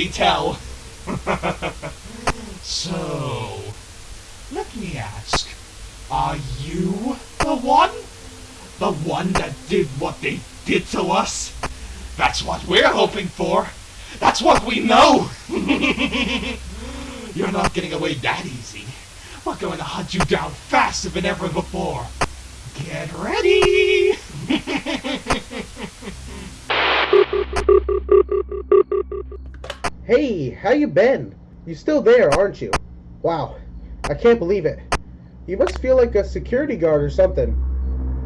already tell. so, let me ask, are you the one? The one that did what they did to us? That's what we're hoping for. That's what we know. You're not getting away that easy. We're going to hunt you down faster than ever before. Get ready! Hey, how you been? You still there, aren't you? Wow, I can't believe it. You must feel like a security guard or something.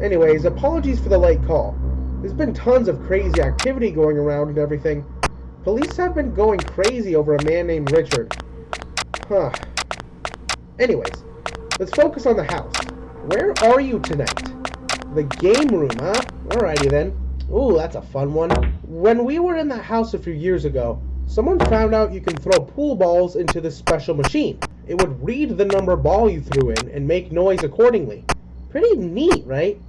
Anyways, apologies for the late call. There's been tons of crazy activity going around and everything. Police have been going crazy over a man named Richard. Huh. Anyways, let's focus on the house. Where are you tonight? The game room, huh? Alrighty then. Ooh, that's a fun one. When we were in that house a few years ago, someone found out you can throw pool balls into this special machine. It would read the number ball you threw in and make noise accordingly. Pretty neat, right?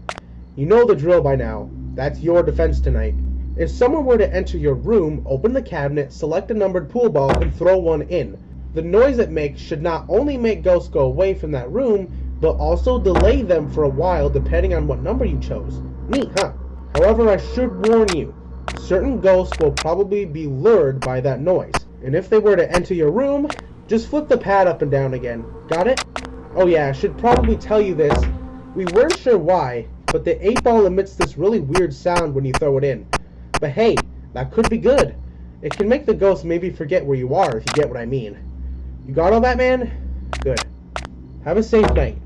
You know the drill by now. That's your defense tonight. If someone were to enter your room, open the cabinet, select a numbered pool ball, and throw one in, the noise it makes should not only make ghosts go away from that room, but also delay them for a while depending on what number you chose. Neat, huh? However, I should warn you, certain ghosts will probably be lured by that noise. And if they were to enter your room, just flip the pad up and down again. Got it? Oh yeah, I should probably tell you this. We weren't sure why, but the 8 ball emits this really weird sound when you throw it in. But hey, that could be good. It can make the ghost maybe forget where you are, if you get what I mean. You got all that, man? Good. Have a safe night.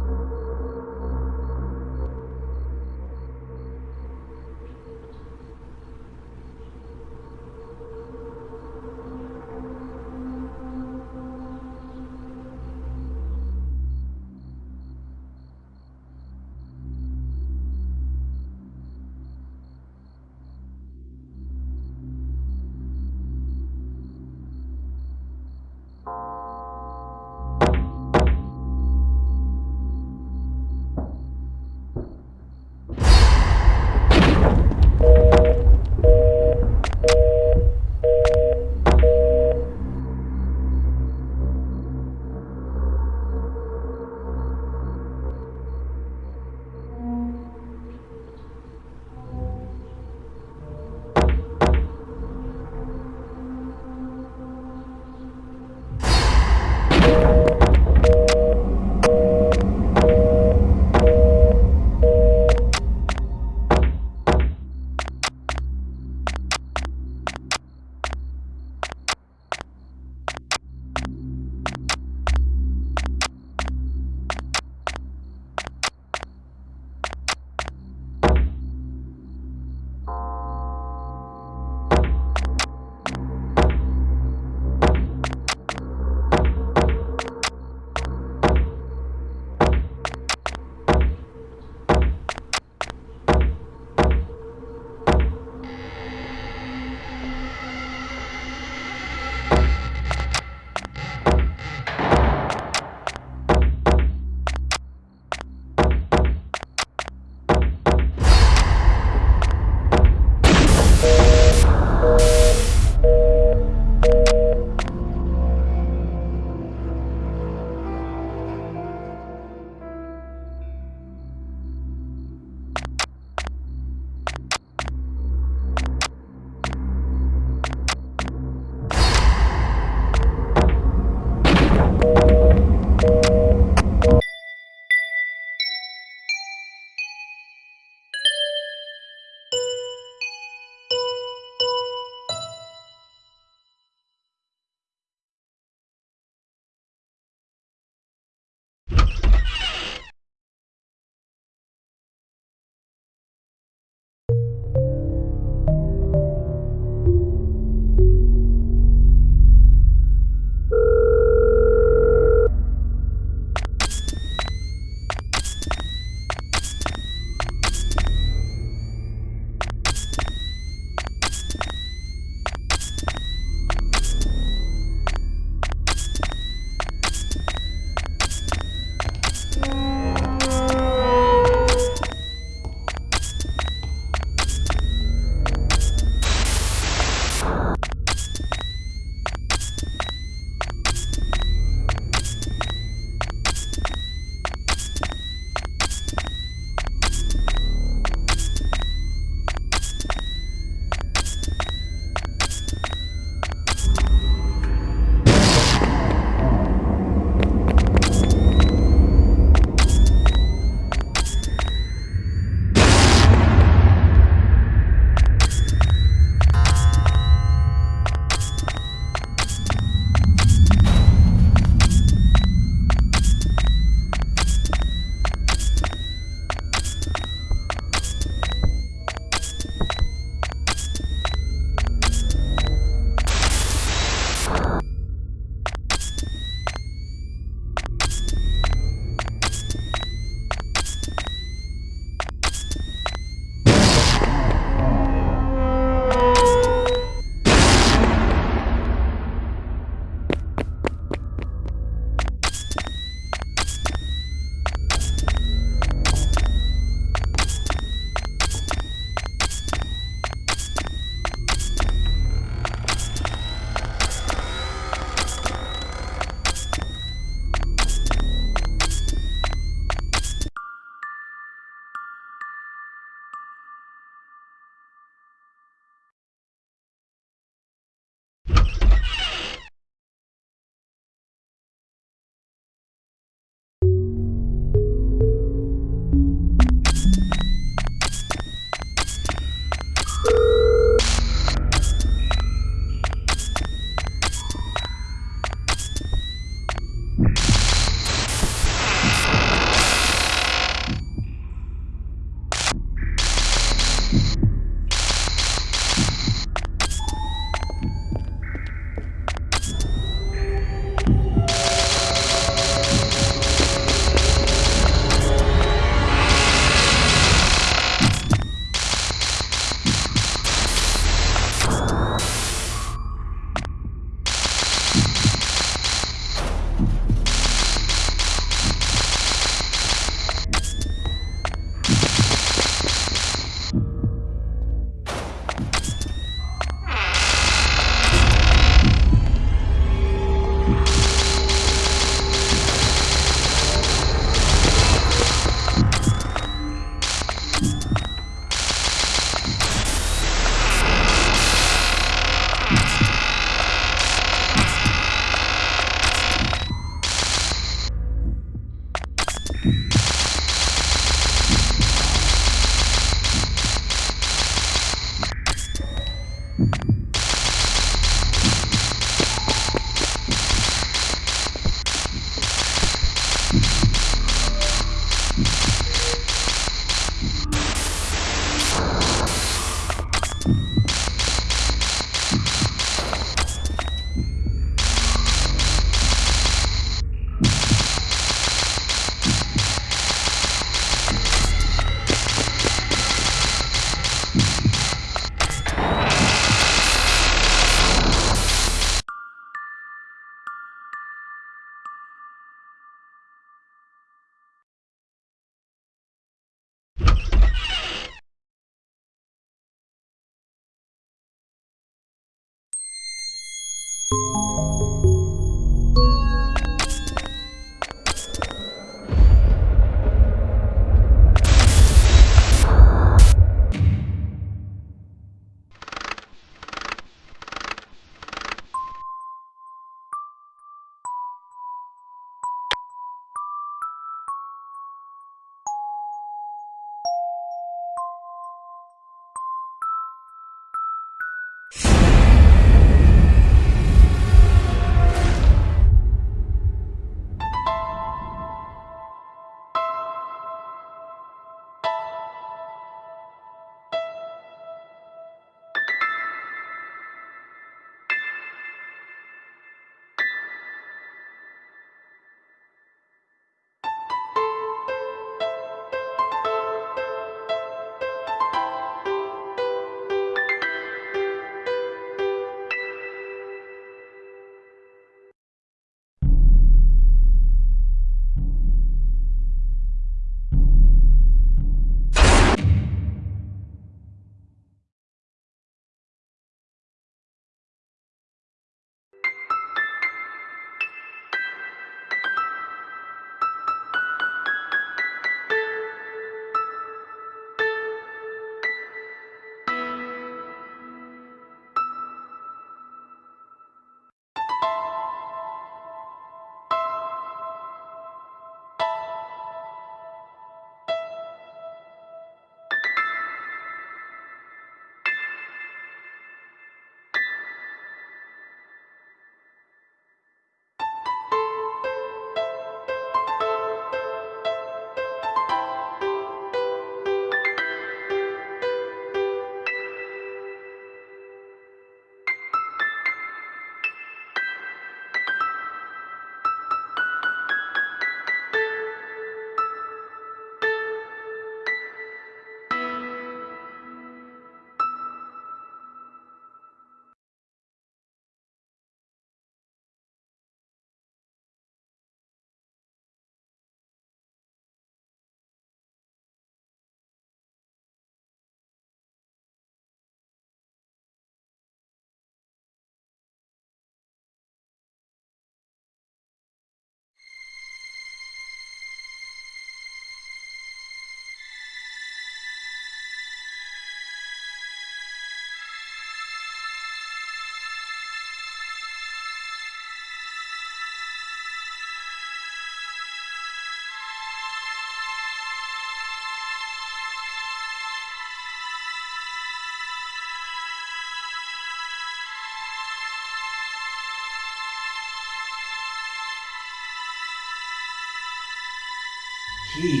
He.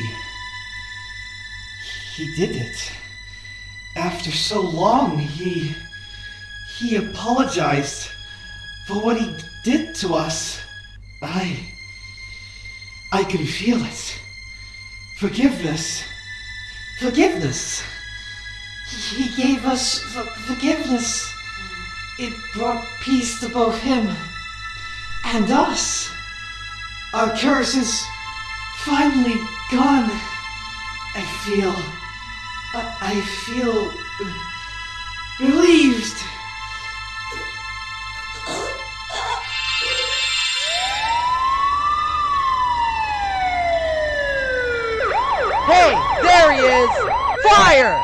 He did it. After so long, he. He apologized for what he did to us. I. I can feel it. Forgiveness. Forgiveness. He gave us forgiveness. It brought peace to both him and us. Our curses finally gone. I feel. I, feel. relieved. Hey, there he is! Fire!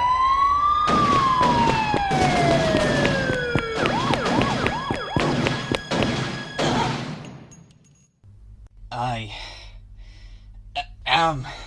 I free.